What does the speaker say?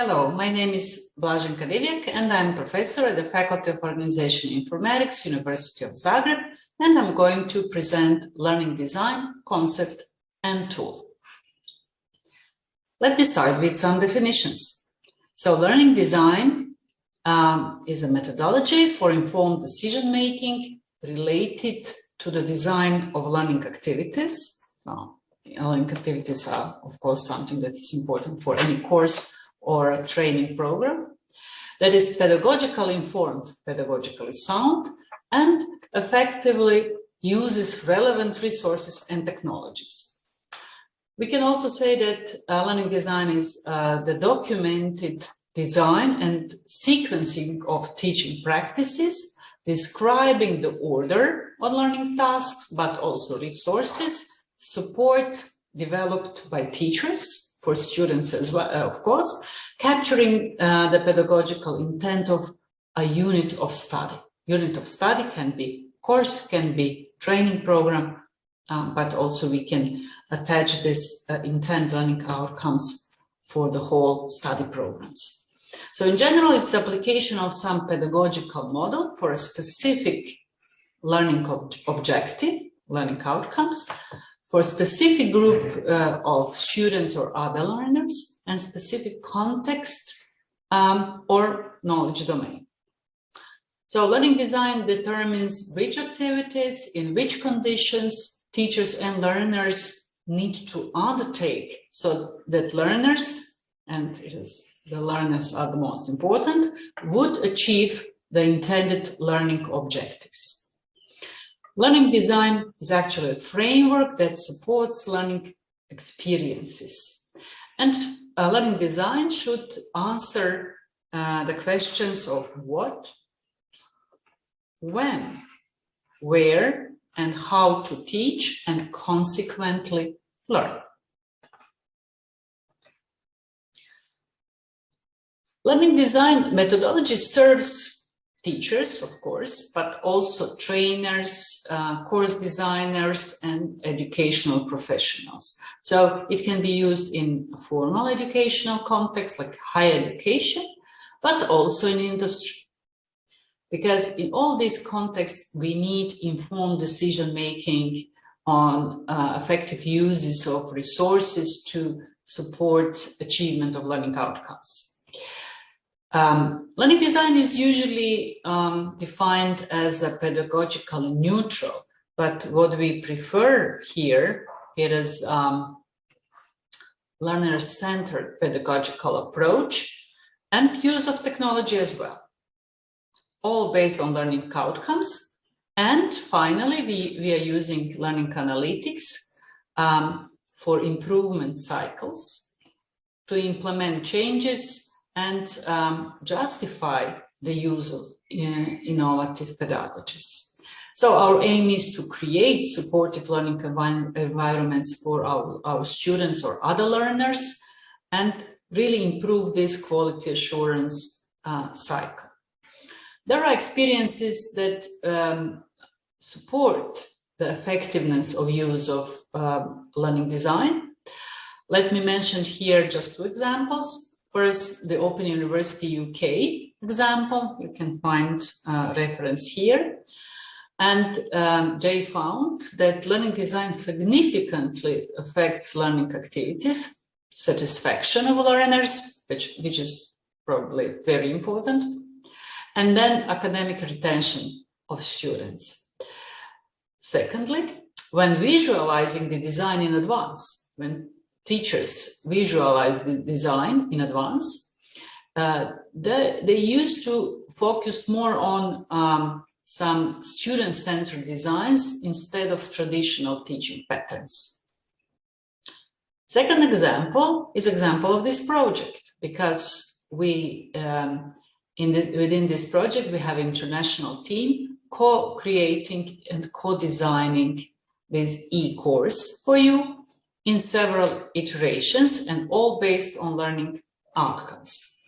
Hello, my name is Blaženka Divjak and I'm professor at the Faculty of Organization Informatics, University of Zagreb, and I'm going to present learning design, concept and tool. Let me start with some definitions. So learning design um, is a methodology for informed decision-making related to the design of learning activities. So learning activities are, of course, something that is important for any course or a training program that is pedagogically informed, pedagogically sound, and effectively uses relevant resources and technologies. We can also say that uh, learning design is uh, the documented design and sequencing of teaching practices, describing the order of learning tasks, but also resources, support developed by teachers, for students as well, uh, of course, capturing uh, the pedagogical intent of a unit of study. Unit of study can be course, can be training program, um, but also we can attach this uh, intent learning outcomes for the whole study programs. So in general, it's application of some pedagogical model for a specific learning ob objective, learning outcomes, for specific group uh, of students or other learners and specific context um, or knowledge domain. So learning design determines which activities, in which conditions teachers and learners need to undertake so that learners, and the learners are the most important, would achieve the intended learning objectives. Learning design is actually a framework that supports learning experiences. And uh, learning design should answer uh, the questions of what, when, where, and how to teach and consequently learn. Learning design methodology serves teachers, of course, but also trainers, uh, course designers, and educational professionals. So it can be used in formal educational context, like higher education, but also in industry. Because in all these contexts, we need informed decision-making on uh, effective uses of resources to support achievement of learning outcomes. Um, learning design is usually um, defined as a pedagogical neutral, but what we prefer here it is um, learner-centered pedagogical approach and use of technology as well, all based on learning outcomes. And finally, we, we are using learning analytics um, for improvement cycles to implement changes and um, justify the use of uh, innovative pedagogies. So our aim is to create supportive learning environments for our, our students or other learners and really improve this quality assurance uh, cycle. There are experiences that um, support the effectiveness of use of uh, learning design. Let me mention here just two examples. First, the Open University UK example, you can find a reference here. And um, they found that learning design significantly affects learning activities, satisfaction of learners, which, which is probably very important, and then academic retention of students. Secondly, when visualizing the design in advance, when teachers visualize the design in advance, uh, they, they used to focus more on um, some student-centered designs instead of traditional teaching patterns. Second example is example of this project because we um, in the, within this project we have international team co-creating and co-designing this e-course for you in several iterations and all based on learning outcomes.